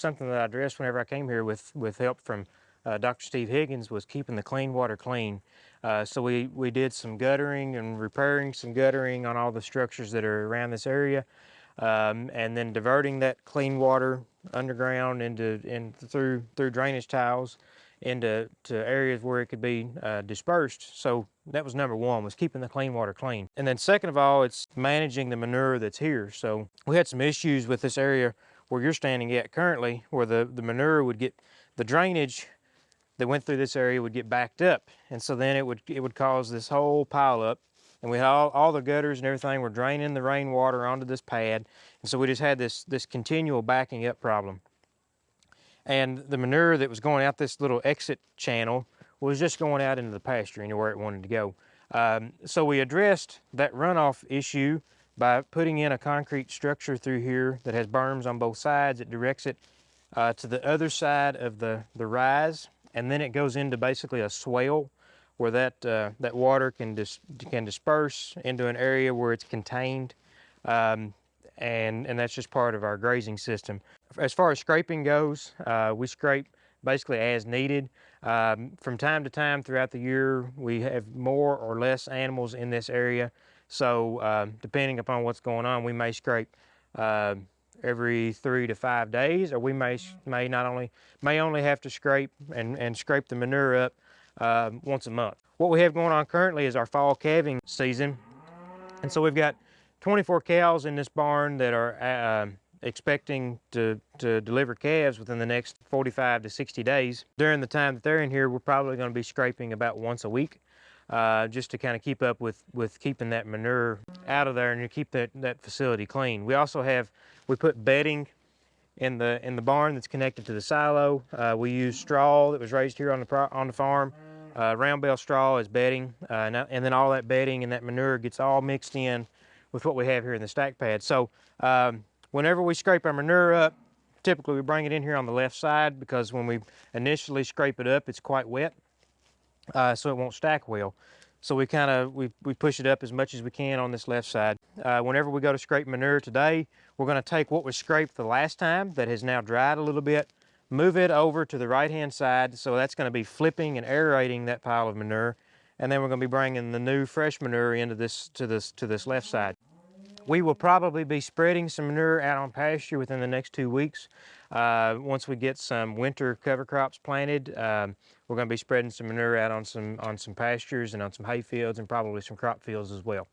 something that I addressed whenever I came here with, with help from uh, Dr. Steve Higgins was keeping the clean water clean. Uh, so we, we did some guttering and repairing some guttering on all the structures that are around this area. Um, and then diverting that clean water underground into in through through drainage tiles into to areas where it could be uh, dispersed. So that was number one, was keeping the clean water clean. And then second of all, it's managing the manure that's here. So we had some issues with this area where you're standing at currently, where the, the manure would get, the drainage that went through this area would get backed up. And so then it would, it would cause this whole pile up. And we had all, all the gutters and everything were draining the rainwater onto this pad. And so we just had this, this continual backing up problem and the manure that was going out this little exit channel was just going out into the pasture anywhere it wanted to go. Um, so we addressed that runoff issue by putting in a concrete structure through here that has berms on both sides. It directs it uh, to the other side of the, the rise, and then it goes into basically a swale where that, uh, that water can, dis can disperse into an area where it's contained. Um, and, and that's just part of our grazing system. As far as scraping goes, uh, we scrape basically as needed. Um, from time to time throughout the year, we have more or less animals in this area. So um, depending upon what's going on, we may scrape uh, every three to five days, or we may may not only may only have to scrape and, and scrape the manure up uh, once a month. What we have going on currently is our fall calving season, and so we've got 24 cows in this barn that are uh, expecting to, to deliver calves within the next 45 to 60 days. During the time that they're in here, we're probably going to be scraping about once a week uh, just to kind of keep up with, with keeping that manure out of there and to keep that, that facility clean. We also have, we put bedding in the, in the barn that's connected to the silo. Uh, we use straw that was raised here on the, on the farm. Uh, round bale straw is bedding, uh, and, and then all that bedding and that manure gets all mixed in with what we have here in the stack pad. So um, whenever we scrape our manure up, typically we bring it in here on the left side because when we initially scrape it up, it's quite wet, uh, so it won't stack well. So we kind of, we, we push it up as much as we can on this left side. Uh, whenever we go to scrape manure today, we're gonna take what was scraped the last time that has now dried a little bit, move it over to the right-hand side. So that's gonna be flipping and aerating that pile of manure and then we're going to be bringing the new fresh manure into this to this to this left side. We will probably be spreading some manure out on pasture within the next two weeks. Uh, once we get some winter cover crops planted, um, we're going to be spreading some manure out on some on some pastures and on some hay fields and probably some crop fields as well.